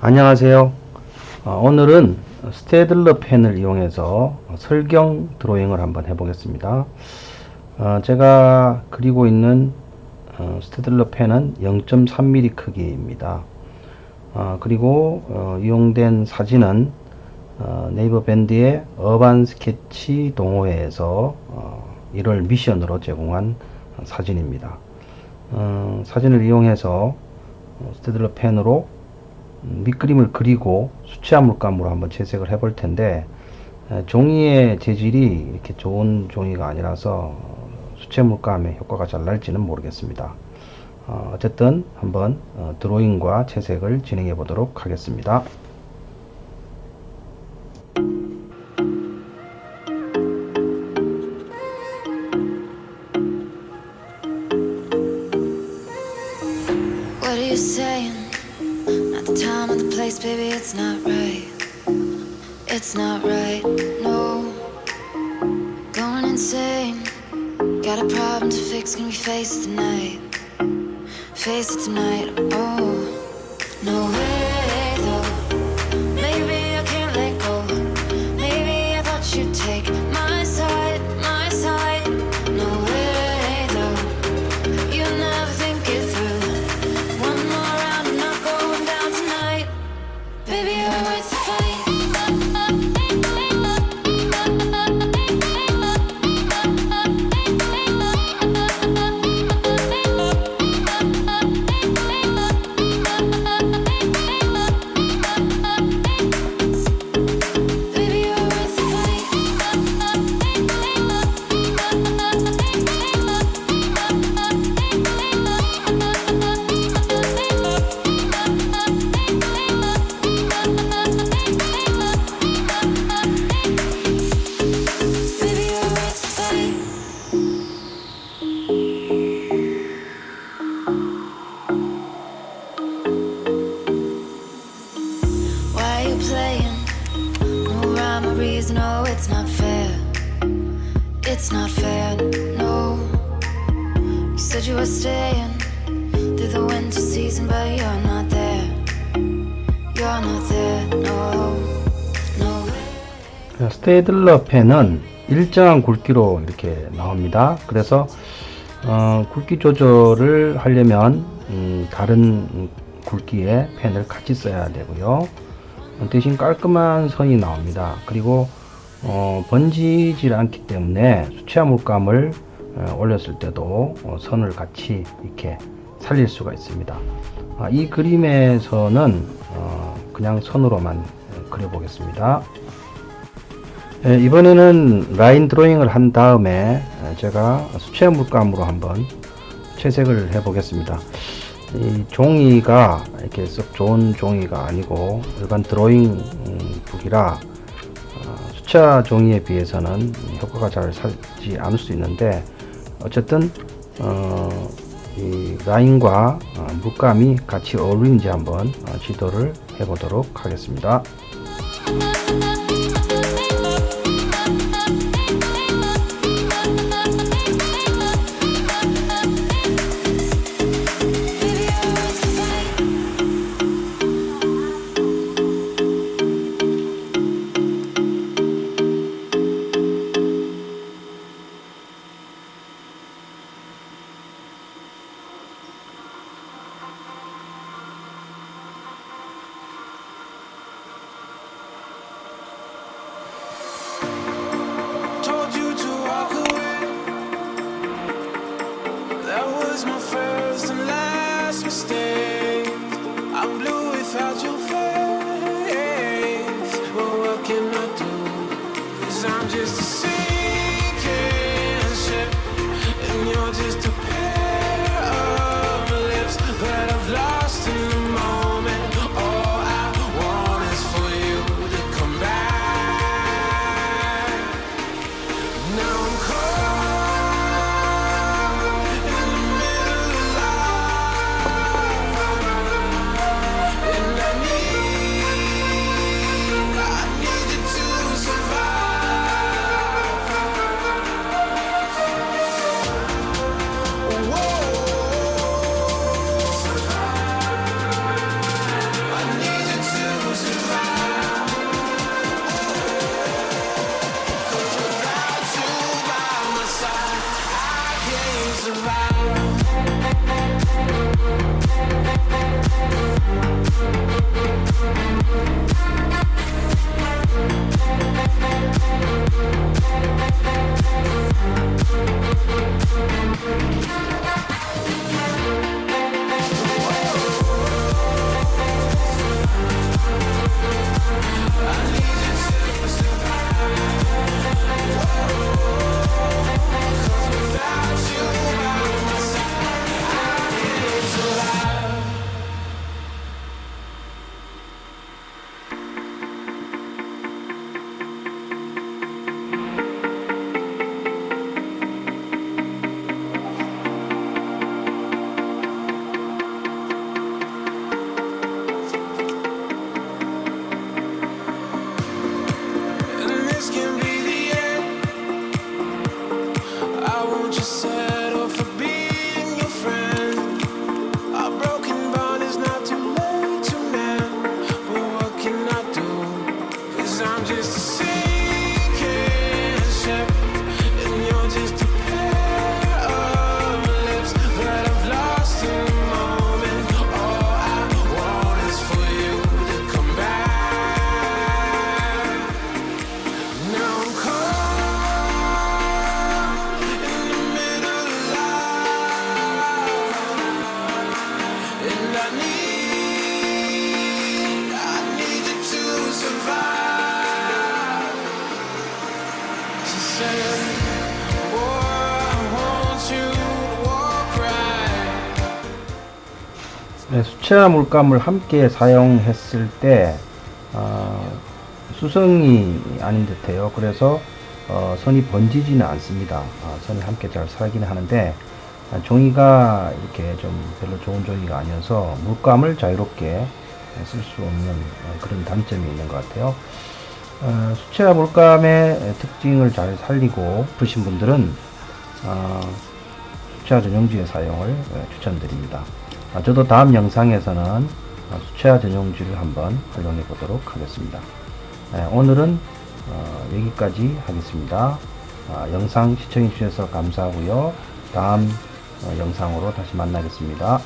안녕하세요. 어, 오늘은 스테들러 펜을 이용해서 설경 드로잉을 한번 해보겠습니다. 어, 제가 그리고 있는 어, 스테들러 펜은 0.3mm 크기입니다. 어, 그리고 어, 이용된 사진은 어, 네이버 밴드의 urban 스케치 동호회에서 1월 미션으로 제공한 사진입니다. 사진을 이용해서 스테들러 펜으로 밑그림을 그리고 수채화 물감으로 한번 채색을 해 볼 텐데 종이의 재질이 이렇게 좋은 종이가 아니라서 수채 물감의 효과가 잘 날지는 모르겠습니다. 어, 어쨌든 한번 어, 드로잉과 채색을 진행해 보도록 하겠습니다. Place, baby, it's not right. It's not right, no. Going insane. Got a problem to fix, can we face it tonight? Face it tonight, oh. No It's not fair, no. You said you were staying through the winter season, but you're not there. You're not there, no. No. 스테이들러 펜은 일정한 굵기로 이렇게 나옵니다. 그래서 어, 굵기 조절을 하려면 음, 다른 굵기의 펜을 같이 써야 되고요. 대신 깔끔한 선이 나옵니다. 그리고 어, 번지질 않기 때문에 수채화 물감을 어, 올렸을 때도 어, 선을 같이 이렇게 살릴 수가 있습니다. 아, 이 그림에서는 어, 그냥 선으로만 어, 그려보겠습니다. 예, 이번에는 라인 드로잉을 한 다음에 에, 제가 수채화 물감으로 한번 채색을 해 보겠습니다. 이 종이가 이렇게 썩 좋은 종이가 아니고 일반 드로잉 음, 북이라 어, 수채화 종이에 비해서는 효과가 잘 살지 않을 수 있는데 어쨌든 어, 이 라인과 어, 물감이 같이 어울리는지 한번 어, 지도를 해 보도록 하겠습니다. I'm just a sinner. Música 수채화 물감을 함께 사용했을 때 어, 수성이 아닌 듯해요. 그래서 어, 선이 번지지는 않습니다. 아, 선이 함께 잘 살기는 하는데 아, 종이가 이렇게 좀 별로 좋은 종이가 아니어서 물감을 자유롭게 쓸 수 없는 어, 그런 단점이 있는 것 같아요. 어, 수채화 물감의 특징을 잘 살리고 싶으신 분들은 어, 수채화 전용지의 사용을 어, 추천드립니다. 아, 저도 다음 영상에서는 어, 수채화 전용지를 한번 활용해 보도록 하겠습니다. 네, 오늘은 어, 여기까지 하겠습니다. 아, 영상 시청해 주셔서 감사하고요. 다음 어, 영상으로 다시 만나겠습니다.